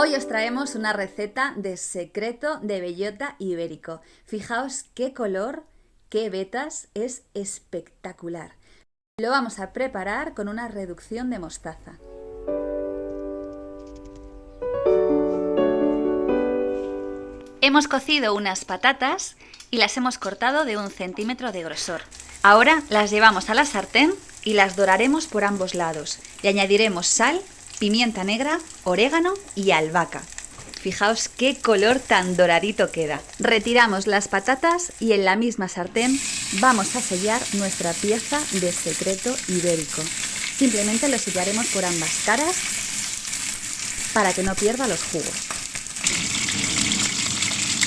Hoy os traemos una receta de secreto de bellota ibérico. Fijaos qué color, qué vetas, es espectacular. Lo vamos a preparar con una reducción de mostaza. Hemos cocido unas patatas y las hemos cortado de un centímetro de grosor. Ahora las llevamos a la sartén y las doraremos por ambos lados. Le añadiremos sal, pimienta negra, orégano y albahaca. Fijaos qué color tan doradito queda. Retiramos las patatas y en la misma sartén vamos a sellar nuestra pieza de secreto ibérico. Simplemente lo sellaremos por ambas caras para que no pierda los jugos.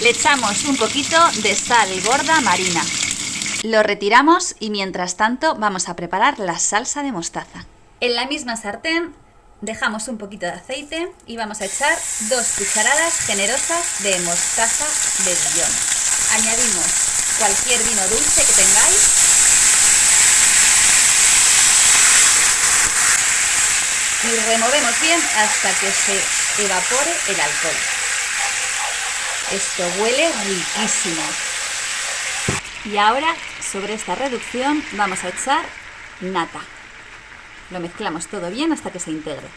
Le echamos un poquito de sal gorda marina. Lo retiramos y mientras tanto vamos a preparar la salsa de mostaza. En la misma sartén dejamos un poquito de aceite y vamos a echar dos cucharadas generosas de mostaza de Dijon. Añadimos cualquier vino dulce que tengáis. Y removemos bien hasta que se evapore el alcohol. Esto huele riquísimo. Y ahora sobre esta reducción vamos a echar nata. Lo mezclamos todo bien hasta que se integre.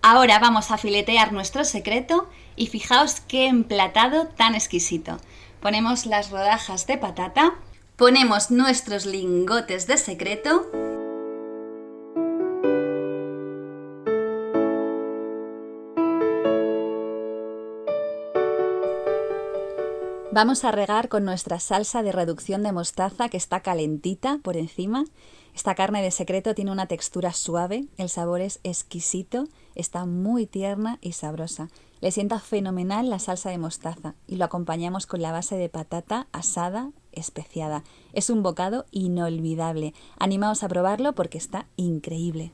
Ahora vamos a filetear nuestro secreto y fijaos qué emplatado tan exquisito. Ponemos las rodajas de patata, ponemos nuestros lingotes de secreto Vamos a regar con nuestra salsa de reducción de mostaza que está calentita por encima. Esta carne de secreto tiene una textura suave, el sabor es exquisito, está muy tierna y sabrosa. Le sienta fenomenal la salsa de mostaza y lo acompañamos con la base de patata asada especiada. Es un bocado inolvidable. Animaos a probarlo porque está increíble.